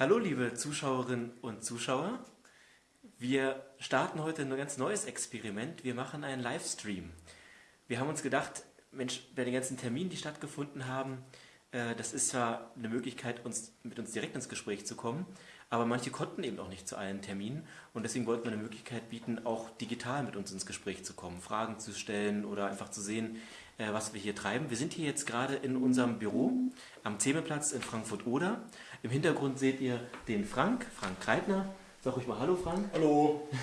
Hallo liebe Zuschauerinnen und Zuschauer. Wir starten heute ein ganz neues Experiment. Wir machen einen Livestream. Wir haben uns gedacht, Mensch, bei den ganzen Terminen, die stattgefunden haben, äh, das ist zwar eine Möglichkeit, uns, mit uns direkt ins Gespräch zu kommen, aber manche konnten eben auch nicht zu allen Terminen und deswegen wollten wir eine Möglichkeit bieten, auch digital mit uns ins Gespräch zu kommen, Fragen zu stellen oder einfach zu sehen, äh, was wir hier treiben. Wir sind hier jetzt gerade in unserem Büro am Zehmeplatz in Frankfurt-Oder. Im Hintergrund seht ihr den Frank, Frank Kreitner. Sag ruhig mal Hallo, Frank. Hallo.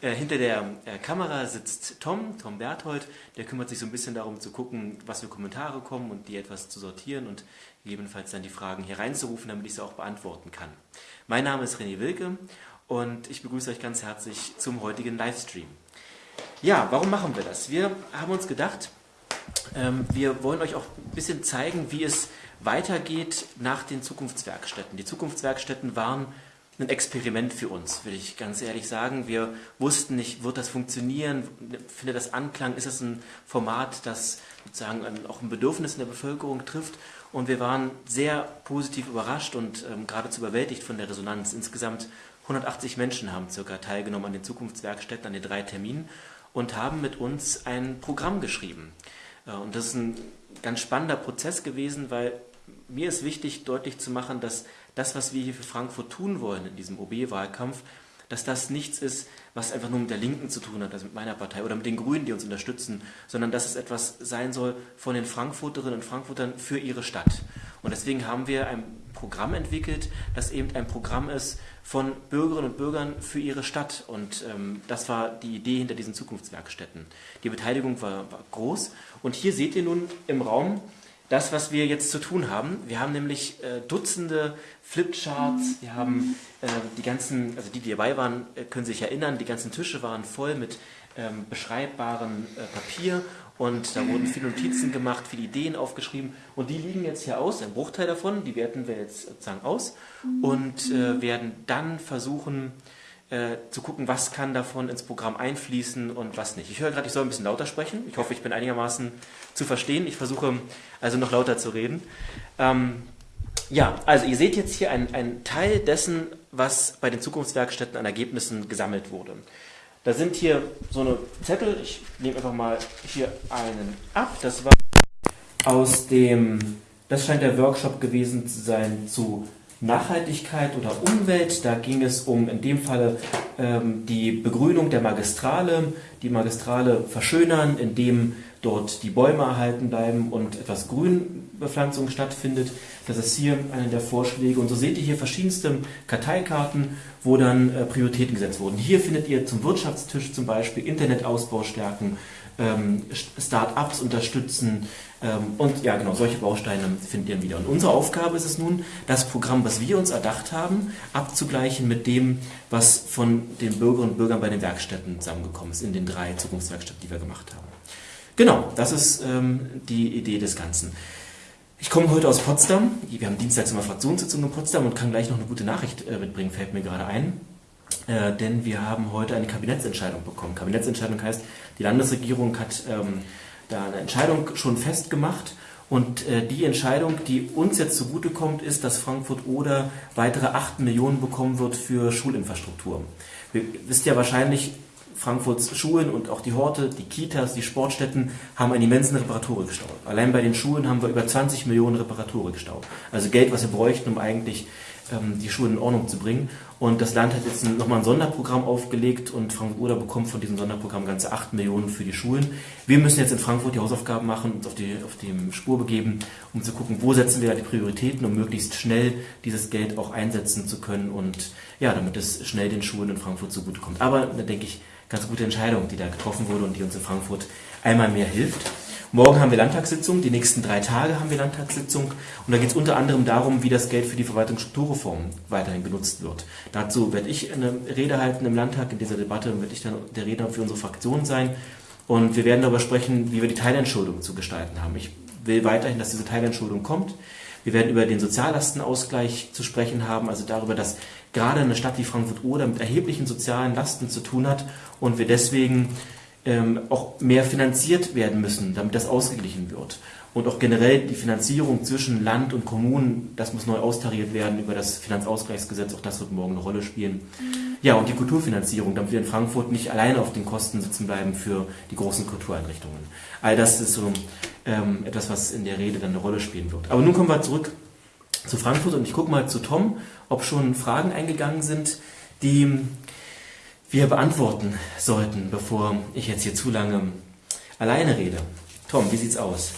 Äh, hinter der äh, Kamera sitzt Tom, Tom Berthold. Der kümmert sich so ein bisschen darum zu gucken, was für Kommentare kommen und die etwas zu sortieren und gegebenenfalls dann die Fragen hier reinzurufen, damit ich sie auch beantworten kann. Mein Name ist René Wilke und ich begrüße euch ganz herzlich zum heutigen Livestream. Ja, warum machen wir das? Wir haben uns gedacht, ähm, wir wollen euch auch ein bisschen zeigen, wie es weitergeht nach den Zukunftswerkstätten. Die Zukunftswerkstätten waren ein Experiment für uns, will ich ganz ehrlich sagen. Wir wussten nicht, wird das funktionieren, findet das Anklang, ist es ein Format, das sozusagen auch ein Bedürfnis in der Bevölkerung trifft. Und wir waren sehr positiv überrascht und ähm, geradezu überwältigt von der Resonanz. Insgesamt 180 Menschen haben circa teilgenommen an den Zukunftswerkstätten, an den drei Terminen und haben mit uns ein Programm geschrieben. Äh, und das ist ein ganz spannender Prozess gewesen, weil mir ist wichtig, deutlich zu machen, dass das, was wir hier für Frankfurt tun wollen in diesem OB-Wahlkampf, dass das nichts ist, was einfach nur mit der Linken zu tun hat, also mit meiner Partei oder mit den Grünen, die uns unterstützen, sondern dass es etwas sein soll von den Frankfurterinnen und Frankfurtern für ihre Stadt. Und deswegen haben wir ein Programm entwickelt, das eben ein Programm ist von Bürgerinnen und Bürgern für ihre Stadt. Und ähm, das war die Idee hinter diesen Zukunftswerkstätten. Die Beteiligung war, war groß. Und hier seht ihr nun im Raum das, was wir jetzt zu tun haben. Wir haben nämlich äh, Dutzende Flipcharts, wir haben äh, die ganzen, also die, die dabei waren, äh, können sich erinnern, die ganzen Tische waren voll mit ähm, beschreibbaren äh, Papier und da wurden viele Notizen gemacht, viele Ideen aufgeschrieben und die liegen jetzt hier aus, ein Bruchteil davon, die werten wir jetzt sozusagen aus und äh, werden dann versuchen, äh, zu gucken, was kann davon ins Programm einfließen und was nicht. Ich höre gerade, ich soll ein bisschen lauter sprechen. Ich hoffe, ich bin einigermaßen zu verstehen. Ich versuche also noch lauter zu reden. Ähm, ja, also ihr seht jetzt hier einen Teil dessen, was bei den Zukunftswerkstätten an Ergebnissen gesammelt wurde. Da sind hier so eine Zettel, ich nehme einfach mal hier einen ab. Das war aus dem, das scheint der Workshop gewesen zu sein zu Nachhaltigkeit oder Umwelt. Da ging es um in dem Falle ähm, die Begrünung der Magistrale, die Magistrale verschönern, indem dort die Bäume erhalten bleiben und etwas Grünbepflanzung stattfindet. Das ist hier einer der Vorschläge. Und so seht ihr hier verschiedenste Karteikarten, wo dann äh, Prioritäten gesetzt wurden. Hier findet ihr zum Wirtschaftstisch zum Beispiel Internetausbau stärken, ähm, Start-ups unterstützen ähm, und ja genau, solche Bausteine findet ihr wieder. Und unsere Aufgabe ist es nun, das Programm, was wir uns erdacht haben, abzugleichen mit dem, was von den Bürgerinnen und Bürgern bei den Werkstätten zusammengekommen ist, in den drei Zukunftswerkstätten, die wir gemacht haben. Genau, das ist ähm, die Idee des Ganzen. Ich komme heute aus Potsdam. Wir haben dienstags immer Fraktionssitzung in Potsdam und kann gleich noch eine gute Nachricht äh, mitbringen, fällt mir gerade ein. Äh, denn wir haben heute eine Kabinettsentscheidung bekommen. Kabinettsentscheidung heißt, die Landesregierung hat ähm, da eine Entscheidung schon festgemacht und äh, die Entscheidung, die uns jetzt zugutekommt, ist, dass Frankfurt oder weitere 8 Millionen bekommen wird für Schulinfrastruktur. Ihr wisst ja wahrscheinlich, Frankfurts Schulen und auch die Horte, die Kitas, die Sportstätten haben einen immensen Reparaturstau. Allein bei den Schulen haben wir über 20 Millionen Reparaturstau. Also Geld, was wir bräuchten, um eigentlich die Schulen in Ordnung zu bringen. Und das Land hat jetzt nochmal ein Sonderprogramm aufgelegt und Frankfurt bekommt von diesem Sonderprogramm ganze 8 Millionen für die Schulen. Wir müssen jetzt in Frankfurt die Hausaufgaben machen und auf die, auf die Spur begeben, um zu gucken, wo setzen wir da die Prioritäten, um möglichst schnell dieses Geld auch einsetzen zu können und ja, damit es schnell den Schulen in Frankfurt zugutekommt. Aber da denke ich, ganz gute Entscheidung, die da getroffen wurde und die uns in Frankfurt einmal mehr hilft. Morgen haben wir Landtagssitzung, die nächsten drei Tage haben wir Landtagssitzung und da geht es unter anderem darum, wie das Geld für die Verwaltungsstrukturreform weiterhin genutzt wird. Dazu werde ich eine Rede halten im Landtag, in dieser Debatte werde ich dann der Redner für unsere Fraktion sein und wir werden darüber sprechen, wie wir die Teilentschuldung zu gestalten haben. Ich will weiterhin, dass diese Teilentschuldung kommt. Wir werden über den Soziallastenausgleich zu sprechen haben, also darüber, dass gerade eine Stadt wie Frankfurt-Oder mit erheblichen sozialen Lasten zu tun hat und wir deswegen ähm, auch mehr finanziert werden müssen, damit das ausgeglichen wird. Und auch generell die Finanzierung zwischen Land und Kommunen, das muss neu austariert werden über das Finanzausgleichsgesetz, auch das wird morgen eine Rolle spielen. Ja, und die Kulturfinanzierung, damit wir in Frankfurt nicht alleine auf den Kosten sitzen bleiben für die großen Kultureinrichtungen. All das ist so ähm, etwas, was in der Rede dann eine Rolle spielen wird. Aber nun kommen wir zurück zu Frankfurt und ich gucke mal zu Tom, ob schon Fragen eingegangen sind, die wir beantworten sollten, bevor ich jetzt hier zu lange alleine rede. Tom, wie sieht's aus?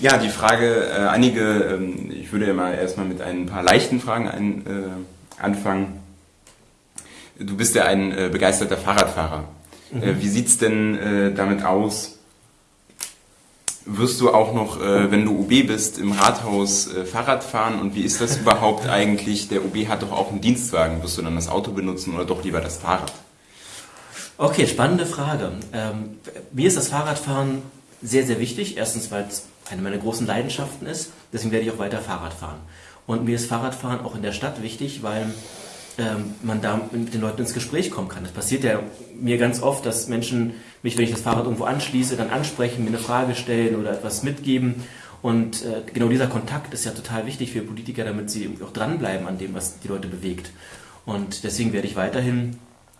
Ja, die Frage, äh, einige, ähm, ich würde ja mal erstmal mit ein paar leichten Fragen ein, äh, anfangen. Du bist ja ein äh, begeisterter Fahrradfahrer. Mhm. Äh, wie sieht's denn äh, damit aus? Wirst du auch noch, äh, wenn du OB bist, im Rathaus Fahrrad fahren? Und wie ist das überhaupt eigentlich? Der OB hat doch auch einen Dienstwagen. Wirst du dann das Auto benutzen oder doch lieber das Fahrrad? Okay, spannende Frage. Ähm, mir ist das Fahrradfahren sehr, sehr wichtig. Erstens, weil es eine meiner großen Leidenschaften ist. Deswegen werde ich auch weiter Fahrrad fahren. Und mir ist Fahrradfahren auch in der Stadt wichtig, weil ähm, man da mit den Leuten ins Gespräch kommen kann. Das passiert ja mir ganz oft, dass Menschen mich, wenn ich das Fahrrad irgendwo anschließe, dann ansprechen, mir eine Frage stellen oder etwas mitgeben. Und äh, genau dieser Kontakt ist ja total wichtig für Politiker, damit sie auch dranbleiben an dem, was die Leute bewegt. Und deswegen werde ich weiterhin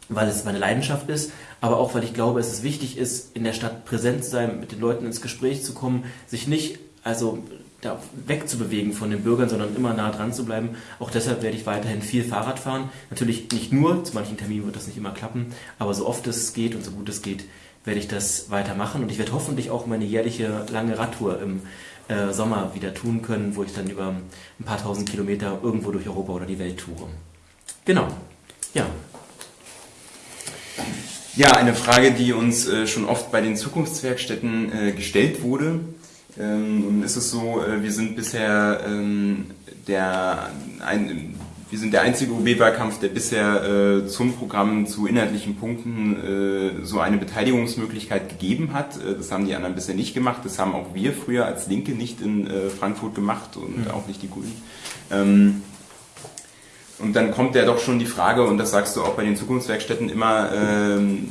weil es meine Leidenschaft ist, aber auch weil ich glaube, es ist wichtig ist, in der Stadt präsent zu sein, mit den Leuten ins Gespräch zu kommen, sich nicht also da wegzubewegen von den Bürgern, sondern immer nah dran zu bleiben. Auch deshalb werde ich weiterhin viel Fahrrad fahren. Natürlich nicht nur, zu manchen Terminen wird das nicht immer klappen, aber so oft es geht und so gut es geht, werde ich das weitermachen. Und ich werde hoffentlich auch meine jährliche lange Radtour im äh, Sommer wieder tun können, wo ich dann über ein paar tausend Kilometer irgendwo durch Europa oder die Welt toure. Genau. Ja, ja, eine Frage, die uns äh, schon oft bei den Zukunftswerkstätten äh, gestellt wurde. Ähm, und ist es so, äh, wir sind bisher ähm, der, ein, wir sind der einzige OB-Wahlkampf, der bisher äh, zum Programm zu inhaltlichen Punkten äh, so eine Beteiligungsmöglichkeit gegeben hat. Äh, das haben die anderen bisher nicht gemacht. Das haben auch wir früher als Linke nicht in Frankfurt gemacht und mhm. auch nicht die Grünen. Ähm, und dann kommt ja doch schon die Frage, und das sagst du auch bei den Zukunftswerkstätten immer, ähm,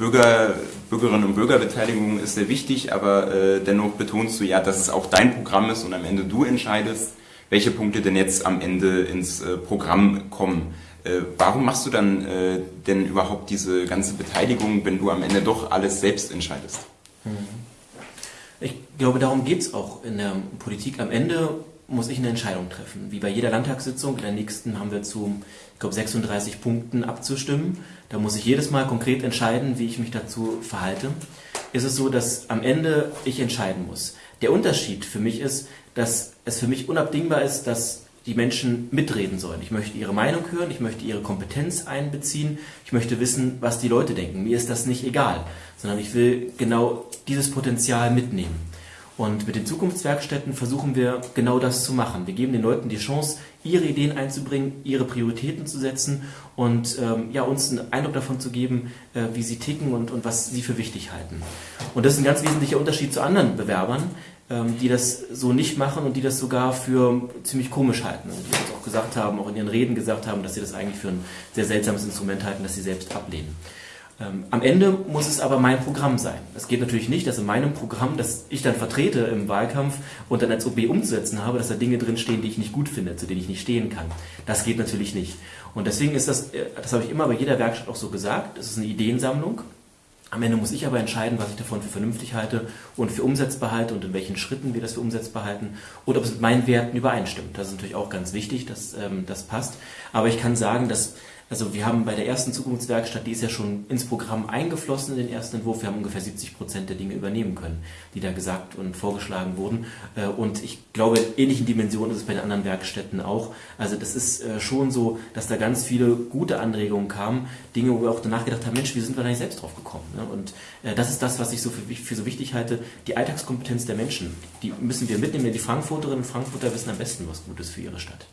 Bürger, Bürgerinnen und Bürgerbeteiligung ist sehr wichtig, aber äh, dennoch betonst du ja, dass es auch dein Programm ist und am Ende du entscheidest, welche Punkte denn jetzt am Ende ins äh, Programm kommen. Äh, warum machst du dann äh, denn überhaupt diese ganze Beteiligung, wenn du am Ende doch alles selbst entscheidest? Mhm. Ich glaube, darum geht es auch in der Politik. Am Ende muss ich eine Entscheidung treffen. Wie bei jeder Landtagssitzung, in der nächsten haben wir zu, ich glaube, 36 Punkten abzustimmen. Da muss ich jedes Mal konkret entscheiden, wie ich mich dazu verhalte. Ist es so, dass am Ende ich entscheiden muss. Der Unterschied für mich ist, dass es für mich unabdingbar ist, dass die Menschen mitreden sollen. Ich möchte ihre Meinung hören, ich möchte ihre Kompetenz einbeziehen, ich möchte wissen, was die Leute denken. Mir ist das nicht egal, sondern ich will genau dieses Potenzial mitnehmen. Und mit den Zukunftswerkstätten versuchen wir genau das zu machen. Wir geben den Leuten die Chance, ihre Ideen einzubringen, ihre Prioritäten zu setzen und ähm, ja, uns einen Eindruck davon zu geben, äh, wie sie ticken und, und was sie für wichtig halten. Und das ist ein ganz wesentlicher Unterschied zu anderen Bewerbern, ähm, die das so nicht machen und die das sogar für ziemlich komisch halten. Und die uns auch gesagt haben, auch in ihren Reden gesagt haben, dass sie das eigentlich für ein sehr seltsames Instrument halten, das sie selbst ablehnen. Ähm, am Ende muss es aber mein Programm sein. Es geht natürlich nicht, dass in meinem Programm, das ich dann vertrete im Wahlkampf und dann als OB umzusetzen habe, dass da Dinge drinstehen, die ich nicht gut finde, zu denen ich nicht stehen kann. Das geht natürlich nicht. Und deswegen ist das, äh, das habe ich immer bei jeder Werkstatt auch so gesagt, es ist eine Ideensammlung. Am Ende muss ich aber entscheiden, was ich davon für vernünftig halte und für umsetzbar halte und in welchen Schritten wir das für umsetzbar halten und ob es mit meinen Werten übereinstimmt. Das ist natürlich auch ganz wichtig, dass ähm, das passt. Aber ich kann sagen, dass also wir haben bei der ersten Zukunftswerkstatt, die ist ja schon ins Programm eingeflossen in den ersten Entwurf. Wir haben ungefähr 70 Prozent der Dinge übernehmen können, die da gesagt und vorgeschlagen wurden. Äh, und ich glaube, in ähnlichen Dimensionen ist es bei den anderen Werkstätten auch. Also das ist äh, schon so, dass da ganz viele gute Anregungen kamen, Dinge, wo wir auch danach gedacht haben, Mensch, wie sind wir da nicht selbst drauf gekommen? Ne? Und äh, das ist das, was ich so für, für so wichtig halte. Die Alltagskompetenz der Menschen, die müssen wir mitnehmen. Die Frankfurterinnen und Frankfurter wissen am besten, was gut ist für ihre Stadt.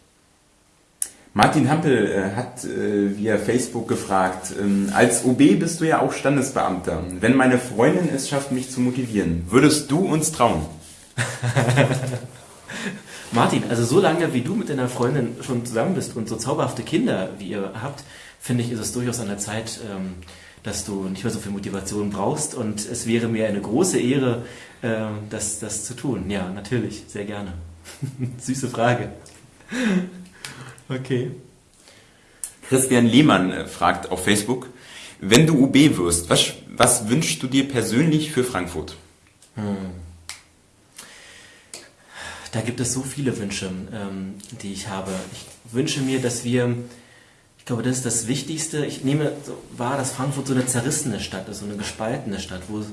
Martin Hampel äh, hat äh, via Facebook gefragt, ähm, als OB bist du ja auch Standesbeamter. Wenn meine Freundin es schafft, mich zu motivieren, würdest du uns trauen? Martin, also so lange wie du mit deiner Freundin schon zusammen bist und so zauberhafte Kinder wie ihr habt, finde ich, ist es durchaus an der Zeit, ähm, dass du nicht mehr so viel Motivation brauchst und es wäre mir eine große Ehre, äh, das, das zu tun. Ja, natürlich, sehr gerne. Süße Frage. Okay. Christian Lehmann äh, fragt auf Facebook, wenn du UB wirst, was, was wünschst du dir persönlich für Frankfurt? Hm. Da gibt es so viele Wünsche, ähm, die ich habe. Ich wünsche mir, dass wir, ich glaube, das ist das Wichtigste. Ich nehme wahr, dass Frankfurt so eine zerrissene Stadt ist, so eine gespaltene Stadt, wo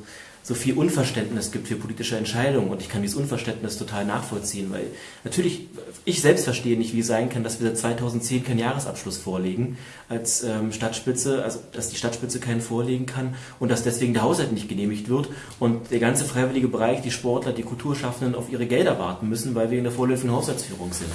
so viel Unverständnis gibt für politische Entscheidungen. Und ich kann dieses Unverständnis total nachvollziehen, weil natürlich, ich selbst verstehe nicht, wie es sein kann, dass wir seit 2010 keinen Jahresabschluss vorlegen als ähm, Stadtspitze, also dass die Stadtspitze keinen vorlegen kann und dass deswegen der Haushalt nicht genehmigt wird und der ganze freiwillige Bereich, die Sportler, die Kulturschaffenden auf ihre Gelder warten müssen, weil wir in der vorläufigen Haushaltsführung sind.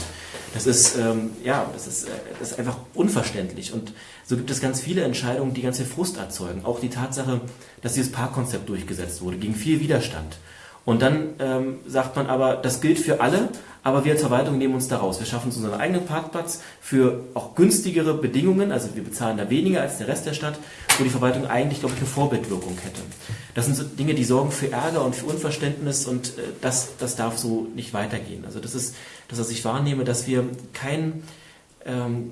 Das ist, ähm, ja, das ist, äh, das ist einfach unverständlich. Und so gibt es ganz viele Entscheidungen, die ganz viel Frust erzeugen. Auch die Tatsache, dass dieses Parkkonzept durchgesetzt wurde, gegen viel Widerstand. Und dann ähm, sagt man aber, das gilt für alle, aber wir als Verwaltung nehmen uns da raus. Wir schaffen uns unseren eigenen Parkplatz für auch günstigere Bedingungen, also wir bezahlen da weniger als der Rest der Stadt, wo die Verwaltung eigentlich, glaube ich, eine Vorbildwirkung hätte. Das sind so Dinge, die sorgen für Ärger und für Unverständnis und äh, das, das darf so nicht weitergehen. Also das ist das, was ich wahrnehme, dass wir kein, ähm,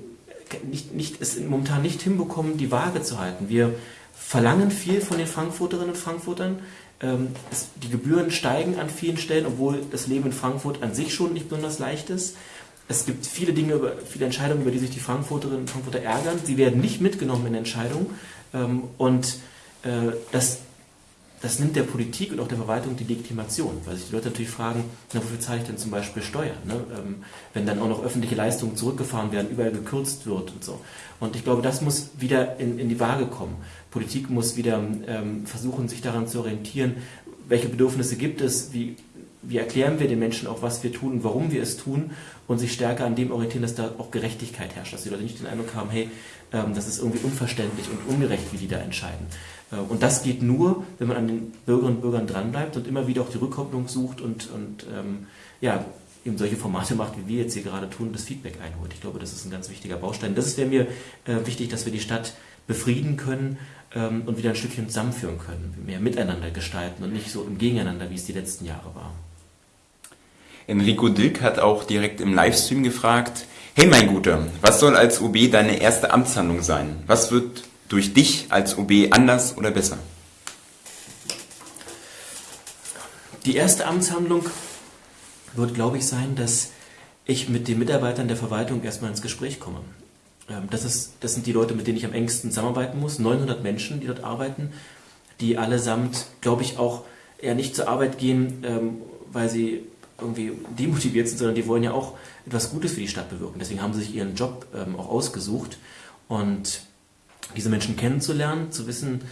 nicht, nicht, es momentan nicht hinbekommen, die Waage zu halten. Wir verlangen viel von den Frankfurterinnen und Frankfurtern. Ähm, es, die Gebühren steigen an vielen Stellen, obwohl das Leben in Frankfurt an sich schon nicht besonders leicht ist. Es gibt viele Dinge, viele Entscheidungen, über die sich die Frankfurterinnen und Frankfurter ärgern. Sie werden nicht mitgenommen in Entscheidungen. Ähm, und äh, das das nimmt der Politik und auch der Verwaltung die Legitimation, weil sich die Leute natürlich fragen, na, wofür zahle ich denn zum Beispiel Steuern, ne? ähm, wenn dann auch noch öffentliche Leistungen zurückgefahren werden, überall gekürzt wird und so. Und ich glaube, das muss wieder in, in die Waage kommen. Politik muss wieder ähm, versuchen, sich daran zu orientieren, welche Bedürfnisse gibt es, wie, wie erklären wir den Menschen auch, was wir tun warum wir es tun und sich stärker an dem orientieren, dass da auch Gerechtigkeit herrscht, dass die Leute nicht den Eindruck haben, hey, ähm, das ist irgendwie unverständlich und ungerecht, wie die da entscheiden. Äh, und das geht nur, wenn man an den Bürgerinnen und Bürgern dranbleibt und immer wieder auch die Rückkopplung sucht und, und ähm, ja, eben solche Formate macht, wie wir jetzt hier gerade tun, das Feedback einholt. Ich glaube, das ist ein ganz wichtiger Baustein. Das wäre mir äh, wichtig, dass wir die Stadt befrieden können ähm, und wieder ein Stückchen zusammenführen können, mehr miteinander gestalten und nicht so im Gegeneinander, wie es die letzten Jahre war. Enrico Dilk hat auch direkt im Livestream gefragt, hey mein Guter, was soll als OB deine erste Amtshandlung sein? Was wird durch dich als OB anders oder besser? Die erste Amtshandlung wird, glaube ich, sein, dass ich mit den Mitarbeitern der Verwaltung erstmal ins Gespräch komme. Ähm, das, ist, das sind die Leute, mit denen ich am engsten zusammenarbeiten muss. 900 Menschen, die dort arbeiten, die allesamt, glaube ich, auch eher nicht zur Arbeit gehen, ähm, weil sie irgendwie demotiviert sind, sondern die wollen ja auch etwas Gutes für die Stadt bewirken. Deswegen haben sie sich ihren Job ähm, auch ausgesucht. Und diese Menschen kennenzulernen, zu wissen,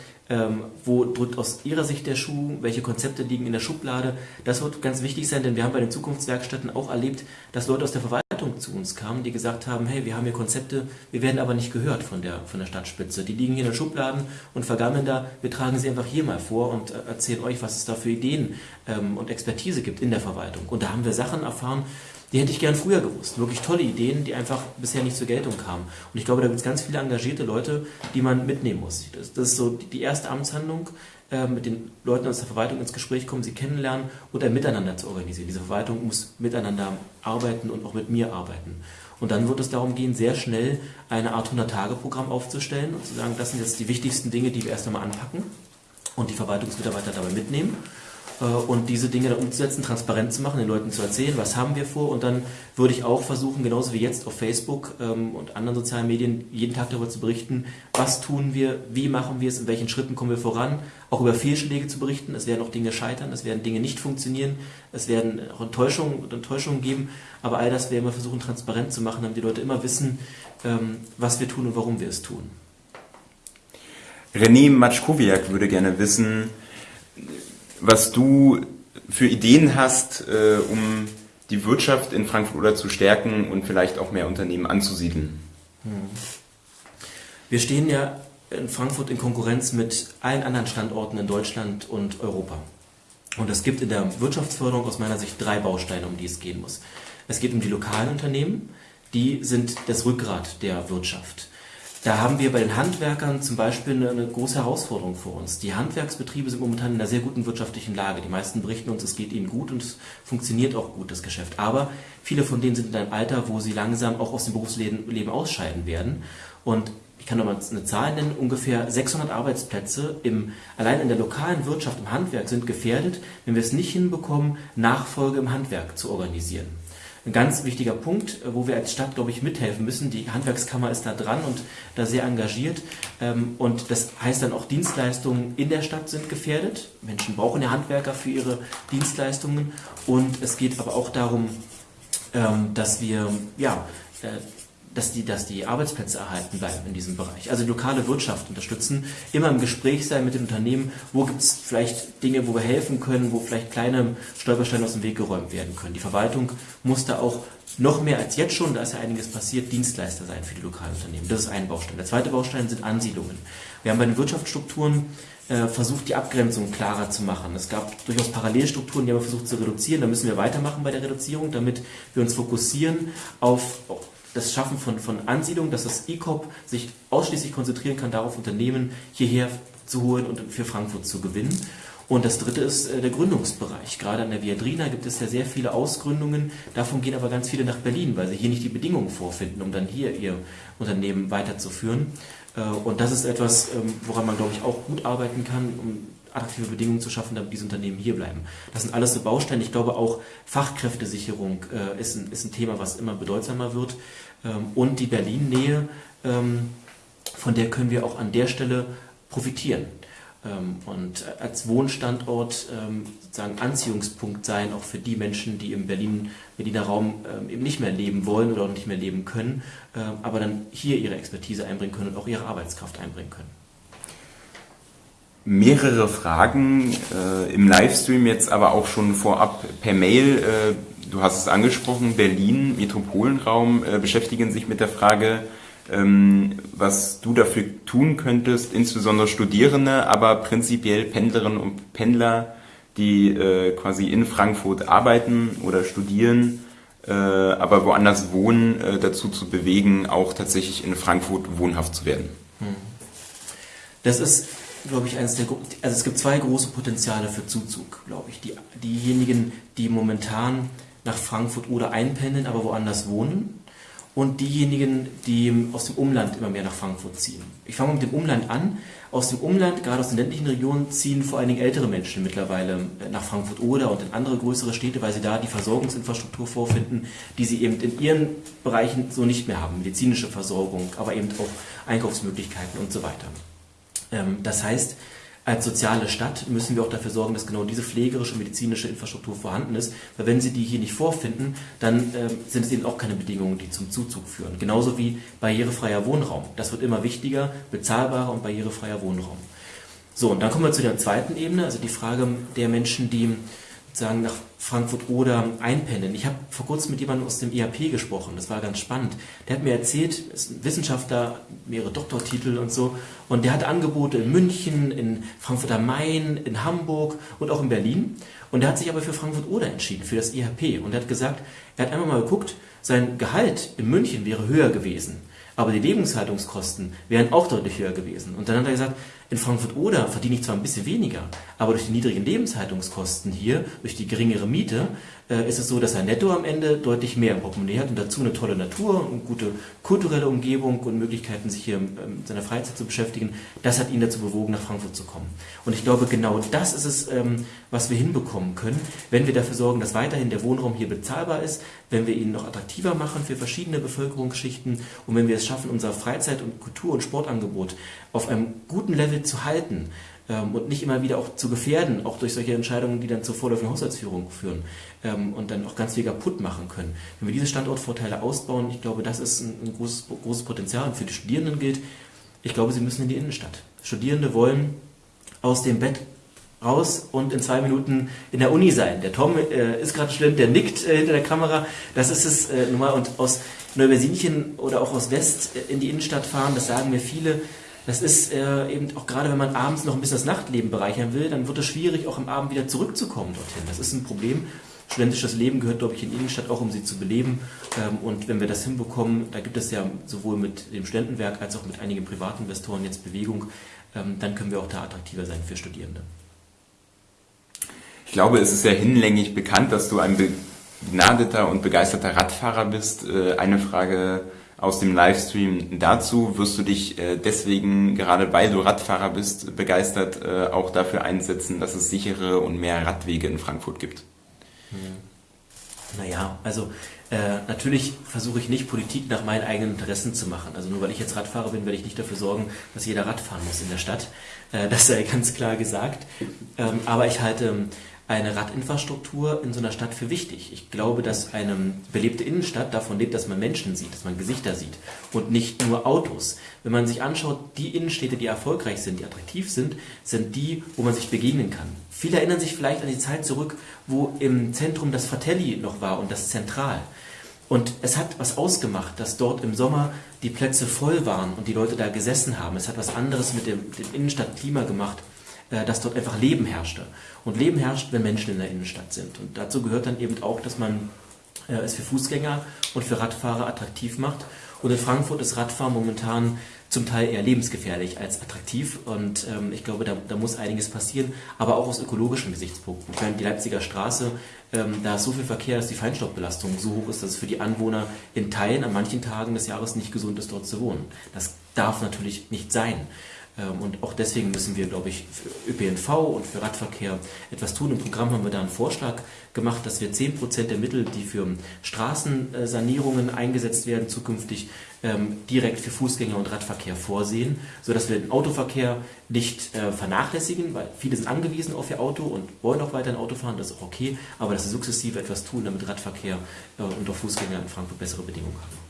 wo drückt aus ihrer Sicht der Schuh, welche Konzepte liegen in der Schublade. Das wird ganz wichtig sein, denn wir haben bei den Zukunftswerkstätten auch erlebt, dass Leute aus der Verwaltung zu uns kamen, die gesagt haben, hey, wir haben hier Konzepte, wir werden aber nicht gehört von der, von der Stadtspitze. Die liegen hier in den Schubladen und vergammeln da, wir tragen sie einfach hier mal vor und äh, erzählen euch, was es da für Ideen ähm, und Expertise gibt in der Verwaltung. Und da haben wir Sachen erfahren, die hätte ich gern früher gewusst. Wirklich tolle Ideen, die einfach bisher nicht zur Geltung kamen. Und ich glaube, da gibt es ganz viele engagierte Leute, die man mitnehmen muss. Das, das ist so die erste Amtshandlung, mit den Leuten aus der Verwaltung ins Gespräch kommen, sie kennenlernen und ein Miteinander zu organisieren. Diese Verwaltung muss miteinander arbeiten und auch mit mir arbeiten. Und dann wird es darum gehen, sehr schnell eine Art 100-Tage-Programm aufzustellen und zu sagen, das sind jetzt die wichtigsten Dinge, die wir erst einmal anpacken und die Verwaltungsmitarbeiter dabei mitnehmen äh, und diese Dinge dann umzusetzen, transparent zu machen, den Leuten zu erzählen, was haben wir vor. Und dann würde ich auch versuchen, genauso wie jetzt auf Facebook ähm, und anderen sozialen Medien, jeden Tag darüber zu berichten, was tun wir, wie machen wir es, in welchen Schritten kommen wir voran, auch über Fehlschläge zu berichten, es werden auch Dinge scheitern, es werden Dinge nicht funktionieren, es werden auch Enttäuschungen Enttäuschungen geben, aber all das werden wir versuchen transparent zu machen, damit die Leute immer wissen, ähm, was wir tun und warum wir es tun. René Matschkowiak würde gerne wissen, was du für Ideen hast, äh, um die Wirtschaft in Frankfurt oder zu stärken und vielleicht auch mehr Unternehmen anzusiedeln. Hm. Wir stehen ja in Frankfurt in Konkurrenz mit allen anderen Standorten in Deutschland und Europa. Und es gibt in der Wirtschaftsförderung aus meiner Sicht drei Bausteine, um die es gehen muss. Es geht um die lokalen Unternehmen, die sind das Rückgrat der Wirtschaft. Da haben wir bei den Handwerkern zum Beispiel eine, große Herausforderung vor uns. Die Handwerksbetriebe sind momentan in einer sehr guten wirtschaftlichen Lage. Die meisten berichten uns, es geht ihnen gut und es funktioniert auch gut, das Geschäft. Aber viele von denen sind in einem Alter, wo sie langsam auch aus dem Berufsleben ausscheiden werden. Und ich kann nochmal eine Zahl nennen, ungefähr 600 Arbeitsplätze im, allein in der lokalen Wirtschaft im Handwerk sind gefährdet, wenn wir es nicht hinbekommen, Nachfolge im Handwerk zu organisieren ein ganz wichtiger Punkt, äh, wo wir als Stadt, glaube ich, mithelfen müssen. Die Handwerkskammer ist da dran und da sehr engagiert. Ähm, und das heißt dann auch, Dienstleistungen in der Stadt sind gefährdet. Menschen brauchen ja Handwerker für ihre Dienstleistungen. Und es geht aber auch darum, ähm, dass wir ja, äh, dass die, dass die Arbeitsplätze erhalten bleiben in diesem Bereich. Also die lokale Wirtschaft unterstützen, immer im Gespräch sein mit den Unternehmen, wo gibt es vielleicht Dinge, wo wir helfen können, wo vielleicht kleine Stolpersteine aus dem Weg geräumt werden können. Die Verwaltung muss da auch noch mehr als jetzt schon, da ist ja einiges passiert, Dienstleister sein für die lokalen Unternehmen. Das ist ein Baustein. Der zweite Baustein sind Ansiedlungen. Wir haben bei den Wirtschaftsstrukturen äh, versucht, die Abgrenzung klarer zu machen. Es gab durchaus Parallelstrukturen, die haben wir versucht zu reduzieren. Da müssen wir weitermachen bei der Reduzierung, damit wir uns fokussieren auf das Schaffen von, von Ansiedlung, dass das ECOP sich ausschließlich konzentrieren kann, darauf Unternehmen hierher zu holen und für Frankfurt zu gewinnen. Und das dritte ist äh, der Gründungsbereich. Gerade an der Viadrina gibt es ja sehr viele Ausgründungen. Davon gehen aber ganz viele nach Berlin, weil sie hier nicht die Bedingungen vorfinden, um dann hier ihr Unternehmen weiterzuführen. Äh, und das ist etwas, ähm, woran man, glaube ich, auch gut arbeiten kann, um attraktive Bedingungen zu schaffen, damit diese Unternehmen hier bleiben. Das sind alles so Bausteine. Ich glaube auch Fachkräftesicherung äh, ist, ein, ist ein Thema, was immer bedeutsamer wird. Ähm, und die Berlin-Nähe, ähm, von der können wir auch an der Stelle profitieren. Ähm, und als Wohnstandort sozusagen Anziehungspunkt sein, auch für die Menschen, die im Berlin, Berliner Raum eben nicht mehr leben wollen oder auch nicht mehr leben können, aber dann hier ihre Expertise einbringen können und auch ihre Arbeitskraft einbringen können mehrere Fragen äh, im Livestream, jetzt aber auch schon vorab per Mail. Äh, du hast es angesprochen, Berlin, Metropolenraum äh, beschäftigen sich mit der Frage, ähm, was du dafür tun könntest, insbesondere Studierende, aber prinzipiell Pendlerinnen und Pendler, die äh, quasi in Frankfurt arbeiten oder studieren, äh, aber woanders wohnen, äh, dazu zu bewegen, auch tatsächlich in Frankfurt wohnhaft zu werden. Hm. Das ist glaube ich, eines der, also es gibt zwei große Potenziale für Zuzug, glaube ich. Die, diejenigen, die momentan nach Frankfurt oder einpendeln, aber woanders wohnen und diejenigen, die aus dem Umland immer mehr nach Frankfurt ziehen. Ich fange mit dem Umland an. Aus dem Umland, gerade aus den ländlichen Regionen, ziehen vor allen Dingen ältere Menschen mittlerweile nach Frankfurt oder und in andere größere Städte, weil sie da die Versorgungsinfrastruktur vorfinden, die sie eben in ihren Bereichen so nicht mehr haben. Medizinische Versorgung, aber eben auch Einkaufsmöglichkeiten und so weiter. Ähm, das heißt, als soziale Stadt müssen wir auch dafür sorgen, dass genau diese pflegerische und medizinische Infrastruktur vorhanden ist, weil wenn sie die hier nicht vorfinden, dann äh, sind es eben auch keine Bedingungen, die zum Zuzug führen. Genauso wie barrierefreier Wohnraum. Das wird immer wichtiger, bezahlbarer und barrierefreier Wohnraum. So, und dann kommen wir zu der zweiten Ebene, also die Frage der Menschen, die sagen nach Frankfurt oder einpendeln. Ich habe vor kurzem mit jemandem aus dem IAP gesprochen, das war ganz spannend. Der hat mir erzählt, ist ein Wissenschaftler, mehrere Doktortitel und so, und der hat Angebote in München, in Frankfurt am Main, in Hamburg und auch in Berlin. Und der hat sich aber für Frankfurt oder entschieden, für das IHP. Und er hat gesagt, er hat einmal mal geguckt, sein Gehalt in München wäre höher gewesen, aber die Lebenshaltungskosten wären auch deutlich höher gewesen. Und dann hat er gesagt, in Frankfurt-Oder verdiene ich zwar ein bisschen weniger, aber durch die niedrigen Lebenshaltungskosten hier, durch die geringere Miete, äh, ist es so, dass er netto am Ende deutlich mehr im Portemonnaie hat und dazu eine tolle Natur und gute kulturelle Umgebung und Möglichkeiten, sich hier ähm, in seiner Freizeit zu beschäftigen. Das hat ihn dazu bewogen, nach Frankfurt zu kommen. Und ich glaube, genau das ist es, ähm, was wir hinbekommen können, wenn wir dafür sorgen, dass weiterhin der Wohnraum hier bezahlbar ist, wenn wir ihn noch attraktiver machen für verschiedene Bevölkerungsschichten und wenn wir es schaffen, unser Freizeit- und Kultur- und Sportangebot auf einem guten Level zu halten, ähm, und nicht immer wieder auch zu gefährden, auch durch solche Entscheidungen, die dann zur vorläufigen Haushaltsführung führen ähm, und dann auch ganz viel kaputt machen können. Wenn wir diese Standortvorteile ausbauen, ich glaube, das ist ein, ein großes, großes Potenzial. Und für die Studierenden gilt, ich glaube, sie müssen in die Innenstadt. Studierende wollen aus dem Bett raus und in zwei Minuten in der Uni sein. Der Tom äh, ist gerade schlimm, der nickt äh, hinter der Kamera. Das ist es äh, nun mal. Und aus Neubersinchen oder auch aus West äh, in die Innenstadt fahren, das sagen mir viele, das ist äh, eben auch gerade, wenn man abends noch ein bisschen das Nachtleben bereichern will, dann wird es schwierig, auch am Abend wieder zurückzukommen dorthin. Das ist ein Problem. studentisches Leben gehört, glaube ich, in Innenstadt auch, um sie zu beleben. Ähm, und wenn wir das hinbekommen, da gibt es ja sowohl mit dem Studentenwerk als auch mit einigen Privatinvestoren jetzt Bewegung, ähm, dann können wir auch da attraktiver sein für Studierende. Ich glaube, es ist ja hinlänglich bekannt, dass du ein begnadeter und begeisterter Radfahrer bist. Äh, eine Frage aus dem Livestream dazu. Wirst du dich äh, deswegen, gerade weil du Radfahrer bist, begeistert äh, auch dafür einsetzen, dass es sichere und mehr Radwege in Frankfurt gibt? Naja, also äh, natürlich versuche ich nicht Politik nach meinen eigenen Interessen zu machen. Also nur weil ich jetzt Radfahrer bin, werde ich nicht dafür sorgen, dass jeder Rad fahren muss in der Stadt. Äh, das sei ganz klar gesagt. Ähm, aber ich halte eine Radinfrastruktur in so einer Stadt für wichtig. Ich glaube, dass eine belebte Innenstadt davon lebt, dass man Menschen sieht, dass man Gesichter sieht und nicht nur Autos. Wenn man sich anschaut, die Innenstädte, die erfolgreich sind, die attraktiv sind, sind die, wo man sich begegnen kann. Viele erinnern sich vielleicht an die Zeit zurück, wo im Zentrum das Fratelli noch war und das Zentral. Und es hat was ausgemacht, dass dort im Sommer die Plätze voll waren und die Leute da gesessen haben. Es hat was anderes mit dem, dem Innenstadtklima gemacht dass dort einfach Leben herrschte. Und Leben herrscht, wenn Menschen in der Innenstadt sind. Und dazu gehört dann eben auch, dass man äh, es für Fußgänger und für Radfahrer attraktiv macht. Und in Frankfurt ist Radfahren momentan zum Teil eher lebensgefährlich als attraktiv. Und ähm, ich glaube, da, da, muss einiges passieren, aber auch aus ökologischen Gesichtspunkten. Ich meine, die Leipziger Straße, ähm, da ist so viel Verkehr, dass die Feinstaubbelastung so hoch ist, dass es für die Anwohner in Teilen an manchen Tagen des Jahres nicht gesund ist, dort zu wohnen. Das darf natürlich nicht sein. Ähm, und auch deswegen müssen wir, glaube ich, für ÖPNV und für Radverkehr etwas tun. Im Programm haben wir da einen Vorschlag gemacht, dass wir 10% der Mittel, die für Straßensanierungen eingesetzt werden, zukünftig ähm, direkt für Fußgänger und Radverkehr vorsehen, sodass wir den Autoverkehr nicht äh, vernachlässigen, weil viele sind angewiesen auf ihr Auto und wollen auch weiter ein Auto fahren, das ist auch okay, aber dass wir sukzessive etwas tun, damit Radverkehr äh, und auch Fußgänger in Frankfurt bessere Bedingungen haben.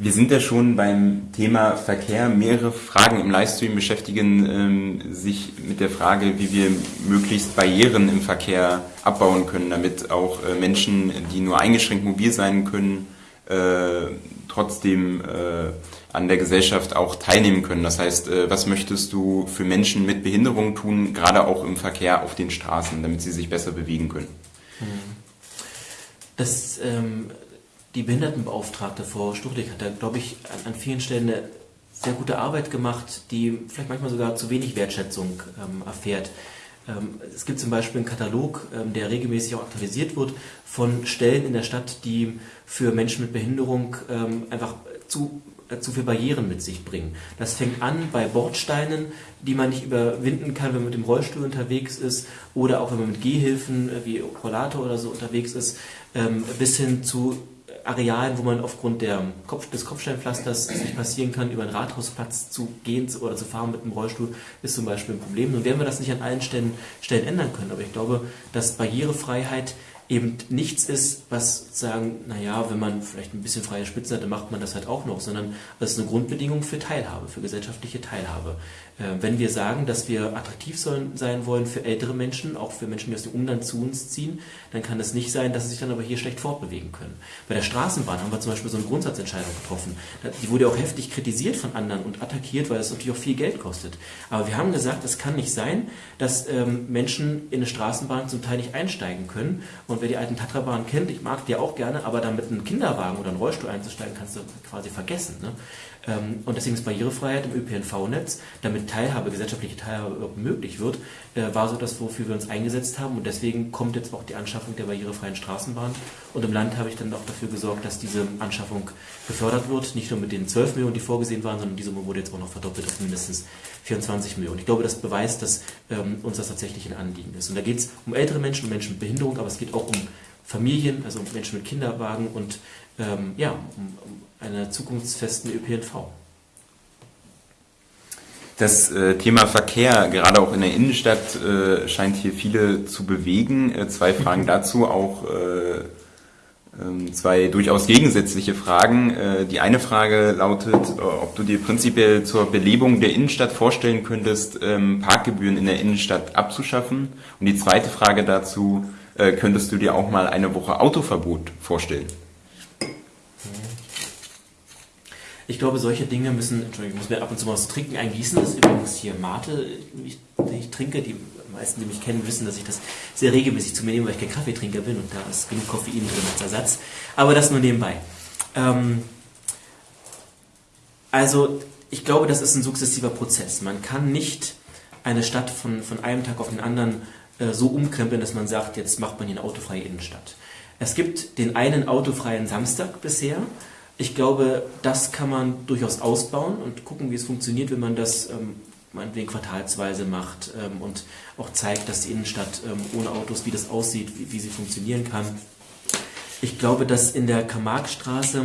Wir sind ja schon beim Thema Verkehr. Mehrere Fragen im Livestream beschäftigen ähm, sich mit der Frage, wie wir möglichst Barrieren im Verkehr abbauen können, damit auch äh, Menschen, die nur eingeschränkt mobil sein können, äh, trotzdem äh, an der Gesellschaft auch teilnehmen können. Das heißt, äh, was möchtest du für Menschen mit Behinderung tun, gerade auch im Verkehr auf den Straßen, damit sie sich besser bewegen können? Das ähm die Behindertenbeauftragte Frau Stuchlik hat da, glaube ich, an, an, vielen Stellen eine sehr gute Arbeit gemacht, die vielleicht manchmal sogar zu wenig Wertschätzung ähm, erfährt. Ähm, es gibt zum Beispiel einen Katalog, ähm, der regelmäßig auch aktualisiert wird, von Stellen in der Stadt, die für Menschen mit Behinderung ähm, einfach zu äh, zu viel Barrieren mit sich bringen. Das fängt an bei Bordsteinen, die man nicht überwinden kann, wenn man mit dem Rollstuhl unterwegs ist oder auch wenn man mit Gehhilfen äh, wie Rollator oder so unterwegs ist, ähm, bis hin zu Arealen, wo man aufgrund der Kopf, des Kopfsteinpflasters nicht passieren kann, über einen Rathausplatz zu gehen oder zu fahren mit einem Rollstuhl, ist zum Beispiel ein Problem. Nun werden wir das nicht an allen Stellen, Stellen ändern können, aber ich glaube, dass Barrierefreiheit eben nichts ist, was sagen, naja, wenn man vielleicht ein bisschen freie Spitzen hat, dann macht man das halt auch noch, sondern das ist eine Grundbedingung für Teilhabe, für gesellschaftliche Teilhabe. Äh, wenn wir sagen, dass wir attraktiv sein wollen für ältere Menschen, auch für Menschen, die aus dem Umland zu uns ziehen, dann kann es nicht sein, dass sie sich dann aber hier schlecht fortbewegen können. Bei der Straßenbahn haben wir zum Beispiel so eine Grundsatzentscheidung getroffen. Die wurde auch heftig kritisiert von anderen und attackiert, weil es natürlich auch viel Geld kostet. Aber wir haben gesagt, es kann nicht sein, dass ähm, Menschen in eine Straßenbahn zum Teil nicht einsteigen können. Und wer die alten Tatrabahnen kennt, ich mag die auch gerne, aber dann mit einem Kinderwagen oder einem Rollstuhl einzusteigen, kannst du quasi vergessen. Ne? Ähm, und deswegen ist Barrierefreiheit im ÖPNV-Netz, damit Teilhabe, gesellschaftliche Teilhabe möglich wird, äh, war so das, wofür wir uns eingesetzt haben. Und deswegen kommt jetzt auch die Anschaffung der barrierefreien Straßenbahn. Und im Land habe ich dann auch dafür gesorgt, dass diese Anschaffung gefördert wird. Nicht nur mit den 12 Millionen, die vorgesehen waren, sondern diese wurde jetzt auch noch verdoppelt auf mindestens 24 Millionen. Ich glaube, das beweist, dass ähm, uns das tatsächlich ein Anliegen ist. Und da geht es um ältere Menschen, um Menschen mit Behinderung, aber es geht auch um Familien, also um Menschen mit Kinderwagen und ähm, ja, um, um einer zukunftsfesten ÖPNV. Das äh, Thema Verkehr, gerade auch in der Innenstadt, äh, scheint hier viele zu bewegen. Äh, zwei Fragen dazu, auch äh, ähm, zwei durchaus gegensätzliche Fragen. Äh, die eine Frage lautet, äh, ob du dir prinzipiell zur Belebung der Innenstadt vorstellen könntest, ähm, Parkgebühren in der Innenstadt abzuschaffen. Und die zweite Frage dazu, könntest du dir auch mal eine Woche Autoverbot vorstellen? Ich glaube, solche Dinge müssen, Entschuldigung, ich muss mir ab und zu mal was trinken eingießen. Das ist übrigens hier Mate, ich, ich trinke, die meisten, die mich kennen, wissen, dass ich das sehr regelmäßig zu mir nehme, weil ich kein Kaffeetrinker bin und da ist genug Koffein drin als Ersatz. Aber das nur nebenbei. Ähm, also ich glaube, das ist ein sukzessiver Prozess. Man kann nicht eine Stadt von, von einem Tag auf den anderen äh, so umkrempeln, dass man sagt, jetzt macht man hier eine autofreie Innenstadt. Es gibt den einen autofreien Samstag bisher. Ich glaube, das kann man durchaus ausbauen und gucken, wie es funktioniert, wenn man das ähm, meinetwegen quartalsweise macht ähm, und auch zeigt, dass die Innenstadt ähm, ohne Autos, wie das aussieht, wie, wie sie funktionieren kann. Ich glaube, dass in der Karl-Marx-Straße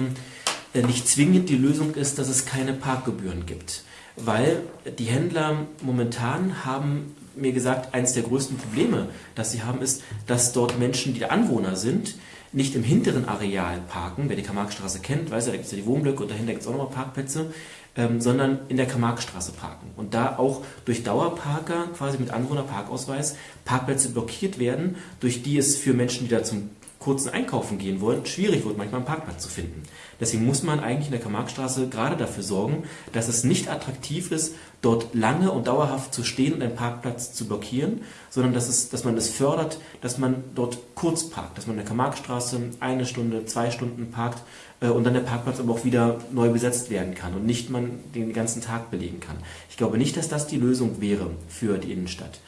äh, nicht zwingend die Lösung ist, dass es keine Parkgebühren gibt. Weil die Händler momentan haben mir gesagt, eines der größten Probleme, das sie haben, ist, dass dort Menschen, die Anwohner sind, nicht im hinteren Areal parken. Wer die Karl-Marx-Straße kennt, weiß ja, da gibt es ja die Wohnblöcke und dahinter gibt es auch nochmal Parkplätze, ähm, sondern in der Karl-Marx-Straße parken. Und da auch durch Dauerparker, quasi mit Anwohnerparkausweis, Parkplätze blockiert werden, durch die es für Menschen, die da zum kurzen Einkaufen gehen wollen, schwierig wird, manchmal einen Parkplatz zu finden. Deswegen muss man eigentlich in der Karl-Marx-Straße gerade dafür sorgen, dass es nicht attraktiv ist, dort lange und dauerhaft zu stehen und einen Parkplatz zu blockieren, sondern dass, es, dass man es fördert, dass man dort kurz parkt, dass man in der Karl-Marx-Straße eine Stunde, zwei Stunden parkt äh, und dann der Parkplatz aber auch wieder neu besetzt werden kann und nicht man den ganzen Tag belegen kann. Ich glaube nicht, dass das die Lösung wäre für die Innenstadt.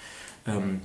Ähm,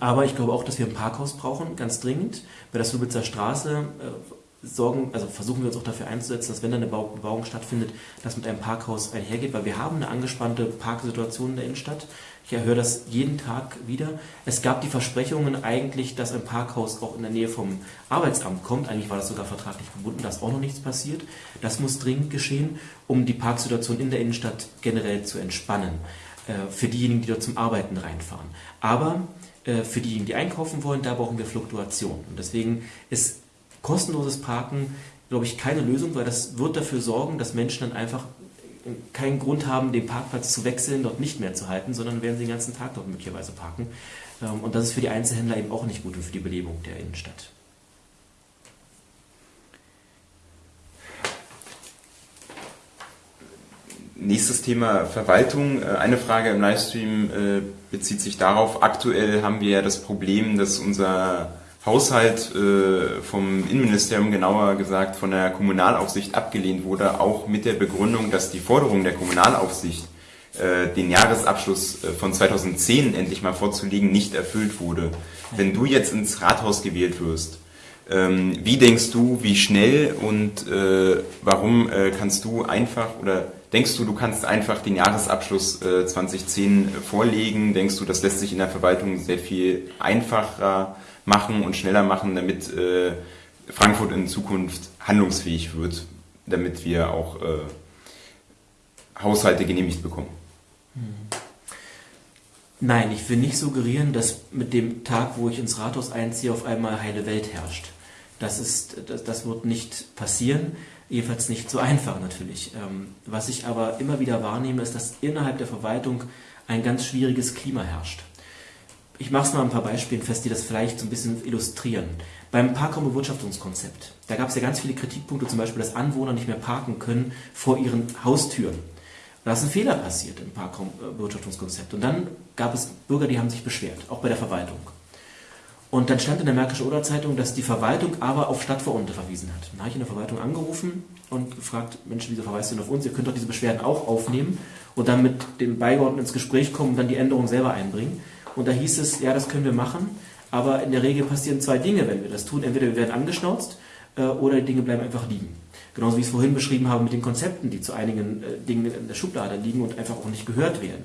aber ich glaube auch, dass wir ein Parkhaus brauchen, ganz dringend. Bei der Subitzer Straße äh, sorgen, also versuchen wir uns auch dafür einzusetzen, dass wenn da eine Bebauung stattfindet, das mit einem Parkhaus einhergeht, weil wir haben eine angespannte Parksituation in der Innenstadt. Ich höre das jeden Tag wieder. Es gab die Versprechungen eigentlich, dass ein Parkhaus auch in der Nähe vom Arbeitsamt kommt. Eigentlich war das sogar vertraglich gebunden, da ist auch noch nichts passiert. Das muss dringend geschehen, um die Parksituation in der Innenstadt generell zu entspannen. Äh, für diejenigen, die dort zum Arbeiten reinfahren. Aber für diejenigen, die einkaufen wollen, da brauchen wir Fluktuation. Und deswegen ist kostenloses Parken, glaube ich, keine Lösung, weil das wird dafür sorgen, dass Menschen dann einfach keinen Grund haben, den Parkplatz zu wechseln, dort nicht mehr zu halten, sondern werden sie den ganzen Tag dort möglicherweise parken. Ähm, und das ist für die Einzelhändler eben auch nicht gut und für die Belebung der Innenstadt. Nächstes Thema Verwaltung. Äh, eine Frage im Livestream äh, bezieht sich darauf, aktuell haben wir ja das Problem, dass unser Haushalt äh, vom Innenministerium, genauer gesagt von der Kommunalaufsicht abgelehnt wurde, auch mit der Begründung, dass die Forderung der Kommunalaufsicht, den Jahresabschluss von 2010 endlich mal vorzulegen, nicht erfüllt wurde. Wenn du jetzt ins Rathaus gewählt wirst, ähm, wie denkst du, wie schnell und warum kannst du einfach oder Denkst du, du kannst einfach den Jahresabschluss äh, 2010 vorlegen? Denkst du, das lässt sich in der Verwaltung sehr viel einfacher machen und schneller machen, damit äh, Frankfurt in Zukunft handlungsfähig wird, damit wir auch äh, Haushalte genehmigt bekommen? Hm. Nein, ich will nicht suggerieren, dass mit dem Tag, wo ich ins Rathaus einziehe, auf einmal heile Welt herrscht. Das, ist, das, das wird nicht passieren. Jedenfalls nicht so einfach natürlich. Ähm, was ich aber immer wieder wahrnehme, ist, dass innerhalb der Verwaltung ein ganz schwieriges Klima herrscht. Ich mache es mal ein paar Beispielen fest, die das vielleicht so ein bisschen illustrieren. Beim Parkraumbewirtschaftungskonzept, da gab es ja ganz viele Kritikpunkte, zum Beispiel, dass Anwohner nicht mehr parken können vor ihren Haustüren. Da ist ein Fehler passiert im Parkraumbewirtschaftungskonzept. Und dann gab es Bürger, die haben sich beschwert, auch bei der Verwaltung. Und dann stand in der Märkische Oder-Zeitung, dass die Verwaltung aber auf Stadtverordnete verwiesen hat. Dann habe ich in der Verwaltung angerufen und gefragt, Mensch, wieso verweist ihr denn auf uns? Ihr könnt doch diese Beschwerden auch aufnehmen und dann mit dem Beigeordneten ins Gespräch kommen und dann die Änderung selber einbringen. Und da hieß es, ja, das können wir machen, aber in der Regel passieren zwei Dinge, wenn wir das tun. Entweder wir werden angeschnauzt äh, oder die Dinge bleiben einfach liegen. Genauso wie ich es vorhin beschrieben habe mit den Konzepten, die zu einigen äh, Dingen in der Schublade liegen und einfach auch nicht gehört werden.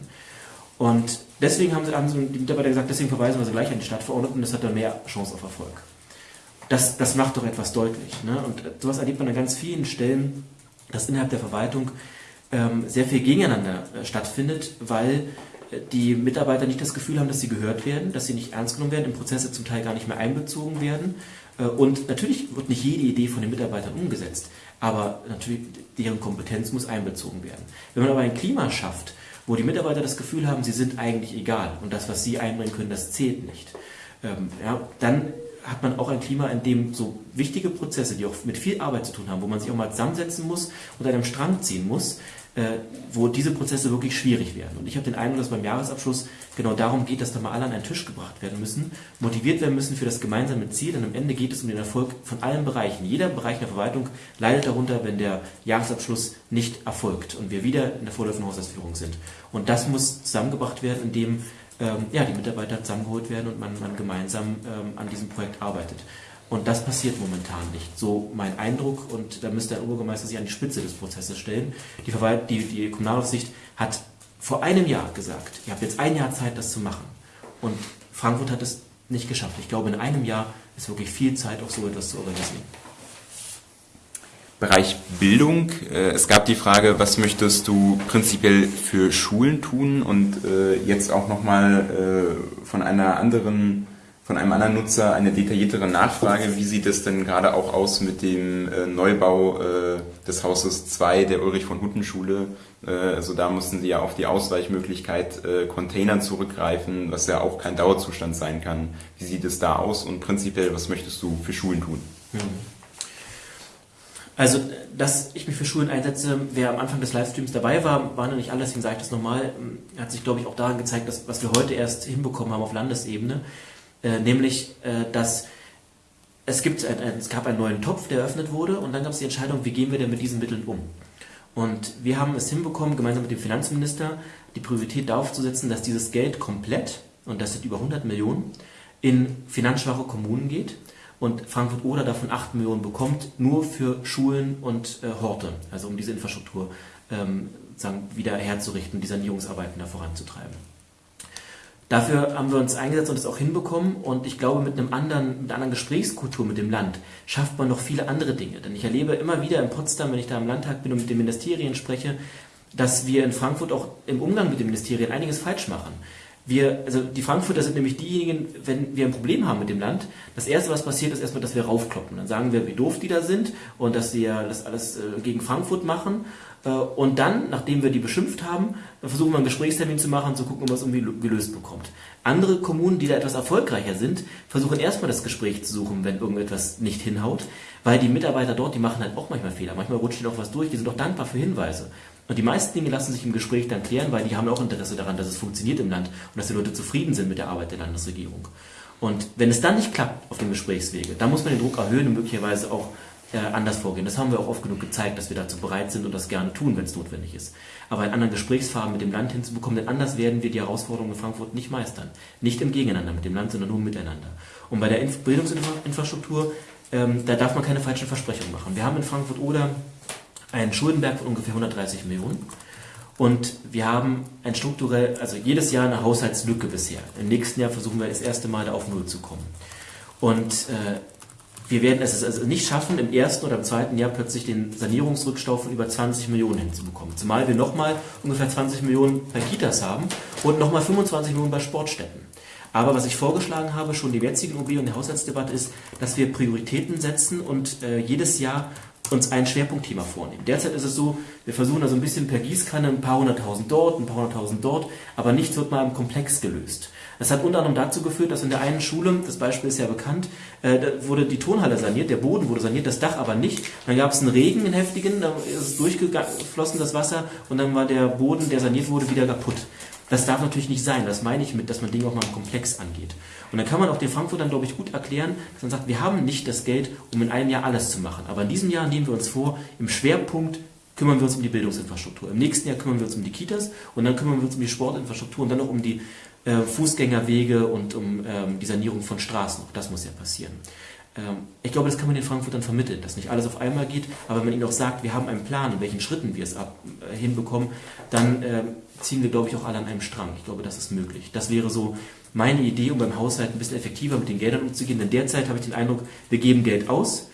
Und deswegen haben, sie, haben die Mitarbeiter gesagt, deswegen verweisen wir sie gleich an die Stadtverordneten, das hat dann mehr Chance auf Erfolg. Das, das macht doch etwas deutlich. Ne? Und sowas erlebt man an ganz vielen Stellen, dass innerhalb der Verwaltung ähm, sehr viel gegeneinander äh, stattfindet, weil äh, die Mitarbeiter nicht das Gefühl haben, dass sie gehört werden, dass sie nicht ernst genommen werden, in Prozesse zum Teil gar nicht mehr einbezogen werden. Äh, und natürlich wird nicht jede Idee von den Mitarbeitern umgesetzt, aber natürlich deren Kompetenz muss einbezogen werden. Wenn man aber ein Klima schafft, wo die Mitarbeiter das Gefühl haben, sie sind eigentlich egal und das, was sie einbringen können, das zählt nicht. Ähm, ja, dann hat man auch ein Klima, in dem so wichtige Prozesse, die auch mit viel Arbeit zu tun haben, wo man sich auch mal zusammensetzen muss und an einem Strang ziehen muss, wo diese Prozesse wirklich schwierig werden. Und ich habe den Eindruck, dass beim Jahresabschluss genau darum geht, dass da mal alle an einen Tisch gebracht werden müssen, motiviert werden müssen für das gemeinsame Ziel. Und am Ende geht es um den Erfolg von allen Bereichen. Jeder Bereich der Verwaltung leidet darunter, wenn der Jahresabschluss nicht erfolgt und wir wieder in der vorläufigen Haushaltsführung sind. Und das muss zusammengebracht werden, indem ähm, ja, die Mitarbeiter zusammengeholt werden und man, man gemeinsam ähm, an diesem Projekt arbeitet. Und das passiert momentan nicht. So mein Eindruck, und da müsste der Oberbürgermeister sich an die Spitze des Prozesses stellen. Die, Verwalt die, die Kommunalaufsicht hat vor einem Jahr gesagt, ihr habt jetzt ein Jahr Zeit, das zu machen. Und Frankfurt hat es nicht geschafft. Ich glaube, in einem Jahr ist wirklich viel Zeit, auch so etwas zu organisieren. Bereich Bildung. Äh, es gab die Frage, was möchtest du prinzipiell für Schulen tun? Und äh, jetzt auch nochmal äh, von einer anderen von einem anderen Nutzer eine detailliertere Nachfrage. Wie sieht es denn gerade auch aus mit dem äh, Neubau äh, des Hauses 2 der Ulrich von Hutten Schule? Äh, also da mussten sie ja auf die Ausweichmöglichkeit äh, Containern zurückgreifen, was ja auch kein Dauerzustand sein kann. Wie sieht es da aus und prinzipiell, was möchtest du für Schulen tun? Mhm. Also, dass ich mich für Schulen einsetze, wer am Anfang des Livestreams dabei war, war noch nicht alles, deswegen sage ich das nochmal, hat sich, glaube ich, auch daran gezeigt, dass was wir heute erst hinbekommen haben auf Landesebene, äh, nämlich, äh, dass es, gibt ein, ein, es gab einen neuen Topf, der eröffnet wurde und dann gab es die Entscheidung, wie gehen wir denn mit diesen Mitteln um. Und wir haben es hinbekommen, gemeinsam mit dem Finanzminister die Priorität darauf zu setzen, dass dieses Geld komplett, und das sind über 100 Millionen, in finanzschwache Kommunen geht und Frankfurt-Oder davon 8 Millionen bekommt, nur für Schulen und äh, Horte, also um diese Infrastruktur ähm, wieder herzurichten, die Sanierungsarbeiten da voranzutreiben. Dafür haben wir uns eingesetzt und es auch hinbekommen. Und ich glaube, mit, einem anderen, mit einer anderen Gesprächskultur mit dem Land schafft man noch viele andere Dinge. Denn ich erlebe immer wieder in Potsdam, wenn ich da im Landtag bin und mit den Ministerien spreche, dass wir in Frankfurt auch im Umgang mit den Ministerien einiges falsch machen. Wir, also die Frankfurter sind nämlich diejenigen, wenn wir ein Problem haben mit dem Land, das erste, was passiert, ist erstmal, dass wir raufkloppen. Dann sagen wir, wie doof die da sind und dass sie ja das alles äh, gegen Frankfurt machen und dann, nachdem wir die beschimpft haben, versuchen wir einen Gesprächstermin zu machen, zu gucken, ob man es irgendwie gelöst bekommt. Andere Kommunen, die da etwas erfolgreicher sind, versuchen erstmal das Gespräch zu suchen, wenn irgendetwas nicht hinhaut, weil die Mitarbeiter dort, die machen halt auch manchmal Fehler. Manchmal rutscht ihnen auch was durch, die sind auch dankbar für Hinweise. Und die meisten Dinge lassen sich im Gespräch dann klären, weil die haben auch Interesse daran, dass es funktioniert im Land und dass die Leute zufrieden sind mit der Arbeit der Landesregierung. Und wenn es dann nicht klappt auf dem Gesprächswege, dann muss man den Druck erhöhen und möglicherweise auch äh, anders vorgehen. Das haben wir auch oft genug gezeigt, dass wir dazu bereit sind und das gerne tun, wenn es notwendig ist. Aber einen anderen Gesprächsfaden mit dem Land hinzubekommen, denn anders werden wir die Herausforderungen in Frankfurt nicht meistern. Nicht im Gegeneinander mit dem Land, sondern nur miteinander. Und bei der Bildungsinfrastruktur, ähm, da darf man keine falschen Versprechungen machen. Wir haben in Frankfurt oder einen Schuldenberg von ungefähr 130 Millionen. Und wir haben ein strukturell, also jedes Jahr eine Haushaltslücke bisher. Im nächsten Jahr versuchen wir das erste Mal da auf Null zu kommen. Und äh, wir werden es also nicht schaffen, im ersten oder im zweiten Jahr plötzlich den Sanierungsrückstau von über 20 Millionen hinzubekommen. Zumal wir nochmal ungefähr 20 Millionen bei Kitas haben und nochmal 25 Millionen bei Sportstätten. Aber was ich vorgeschlagen habe, schon im jetzigen OB und der Haushaltsdebatte, ist, dass wir Prioritäten setzen und äh, jedes Jahr uns ein Schwerpunktthema vornehmen. Derzeit ist es so, wir versuchen da so ein bisschen per Gießkanne ein paar hunderttausend dort, ein paar hunderttausend dort, aber nichts wird mal im Komplex gelöst. Das hat unter anderem dazu geführt, dass in der einen Schule, das Beispiel ist ja bekannt, äh, wurde die Tonhalle saniert, der Boden wurde saniert, das Dach aber nicht. Dann gab es einen Regen, einen heftigen, da ist durchgeflossen, das Wasser, und dann war der Boden, der saniert wurde, wieder kaputt. Das darf natürlich nicht sein. Das meine ich mit, dass man Dinge auch mal Komplex angeht. Und dann kann man auch den Frankfurtern, glaube ich, gut erklären, dass man sagt, wir haben nicht das Geld, um in einem Jahr alles zu machen. Aber in diesem Jahr nehmen wir uns vor, im Schwerpunkt kümmern wir uns um die Bildungsinfrastruktur. Im nächsten Jahr kümmern wir uns um die Kitas und dann kümmern wir uns um die Sportinfrastruktur und dann noch um die äh, Fußgängerwege und um ähm, die Sanierung von Straßen. Auch das muss ja passieren. Ähm, ich glaube, das kann man den Frankfurtern vermitteln, dass nicht alles auf einmal geht, aber wenn man ihnen auch sagt, wir haben einen Plan, in welchen Schritten wir es ab, äh, hinbekommen, dann äh, ziehen wir, glaube ich, auch alle an einem Strang. Ich glaube, das ist möglich. Das wäre so meine Idee, um beim Haushalt ein bisschen effektiver mit den Geldern umzugehen. Denn derzeit habe ich den Eindruck, wir geben Geld aus,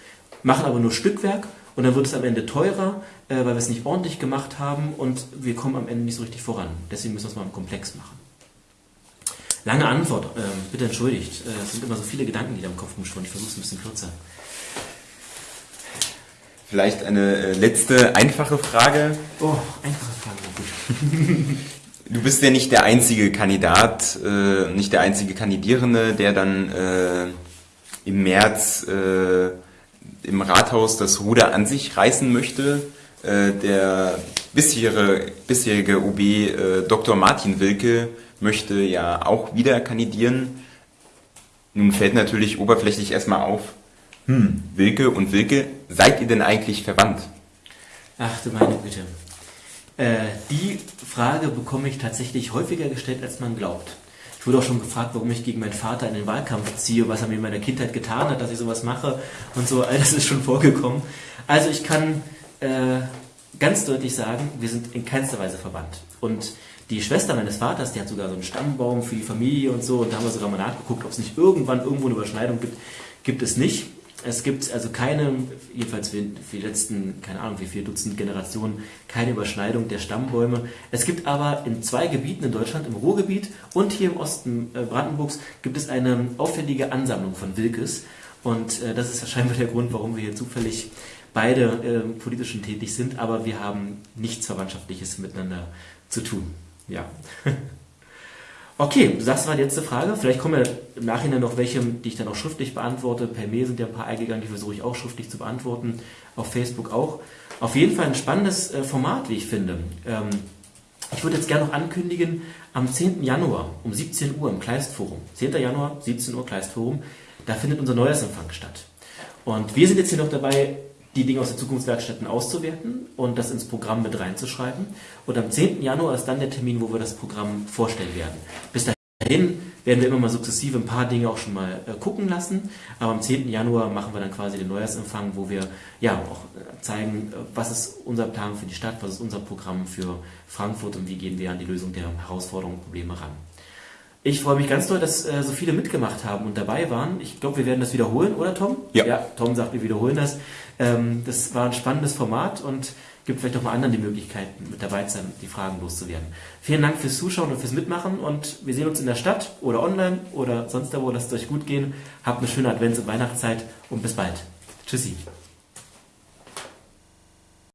machen aber nur Stückwerk und dann wird es am Ende teurer, äh, weil wir es nicht ordentlich gemacht haben und wir kommen am Ende nicht so richtig voran. Deswegen müssen wir es mal im Komplex machen. Lange Antwort, äh, bitte entschuldigt. Äh, es sind immer so viele Gedanken, die da im Kopf rumschwirren. Ich versuche es ein bisschen kürzer. Vielleicht eine äh, letzte einfache Frage. Oh, einfache Frage, gut. du bist ja nicht der einzige Kandidat, äh, nicht der einzige Kandidierende, der dann äh, im März äh, im Rathaus das Ruder an sich reißen möchte. Äh, der bisherige, bisherige OB äh, Dr. Martin Wilke möchte ja auch wieder kandidieren. Nun fällt natürlich oberflächlich erstmal auf, hm, Wilke und Wilke, seid ihr denn eigentlich verwandt? Ach du meine Güte. Äh, die Frage bekomme ich tatsächlich häufiger gestellt, als man glaubt. Ich wurde auch schon gefragt, warum ich gegen meinen Vater in den Wahlkampf ziehe, was er mir in meiner Kindheit getan hat, dass ich sowas mache und so. All das ist schon vorgekommen. Also ich kann äh, ganz deutlich sagen, wir sind in keinster Weise verwandt. Und die Schwester meines Vaters, die hat sogar so einen Stammbaum für die Familie und so. Und da haben wir sogar mal nachgeguckt, ob es nicht irgendwann irgendwo eine Überschneidung gibt. Gibt es nicht. Es gibt also keine, jedenfalls für, die letzten, keine Ahnung, wie viele Dutzend Generationen, keine Überschneidung der Stammbäume. Es gibt aber in zwei Gebieten in Deutschland, im Ruhrgebiet und hier im Osten äh, Brandenburgs, gibt es eine auffällige Ansammlung von Wilkes. Und äh, das ist wahrscheinlich der Grund, warum wir hier zufällig beide äh, politischen tätig sind, aber wir haben nichts Verwandtschaftliches miteinander zu tun. Ja. Okay, das war die letzte Frage. Vielleicht kommen ja im Nachhinein noch welche, die ich dann auch schriftlich beantworte. Per Mail sind ja ein paar eingegangen, die versuche ich auch schriftlich zu beantworten. Auf Facebook auch. Auf jeden Fall ein spannendes äh, Format, wie ich finde. Ähm, ich würde jetzt gerne noch ankündigen, am 10. Januar um 17 Uhr im Kleistforum, 10. Januar, 17 Uhr Kleistforum, da findet unser Neujahrsempfang statt. Und wir sind jetzt hier noch dabei, die Dinge aus den Zukunftswerkstätten auszuwerten und das ins Programm mit reinzuschreiben. Und am 10. Januar ist dann der Termin, wo wir das Programm vorstellen werden. Bis dahin werden wir immer mal sukzessive ein paar Dinge auch schon mal äh, gucken lassen. Aber am 10. Januar machen wir dann quasi den Neujahrsempfang, wo wir ja auch äh, zeigen, äh, was ist unser Plan für die Stadt, was ist unser Programm für Frankfurt und wie gehen wir an die Lösung der Herausforderungen und Probleme ran. Ich freue mich ganz doll, dass äh, so viele mitgemacht haben und dabei waren. Ich glaube, wir werden das wiederholen, oder Tom? Ja. ja Tom sagt, wir wiederholen das. Ähm, das war ein spannendes Format und gibt vielleicht auch mal anderen die Möglichkeit, mit dabei zu sein, die Fragen loszuwerden. Vielen Dank fürs Zuschauen und fürs Mitmachen und wir sehen uns in der Stadt oder online oder sonst da wo. Lasst es euch gut gehen. Habt eine schöne Advents- und Weihnachtszeit und bis bald. Tschüssi.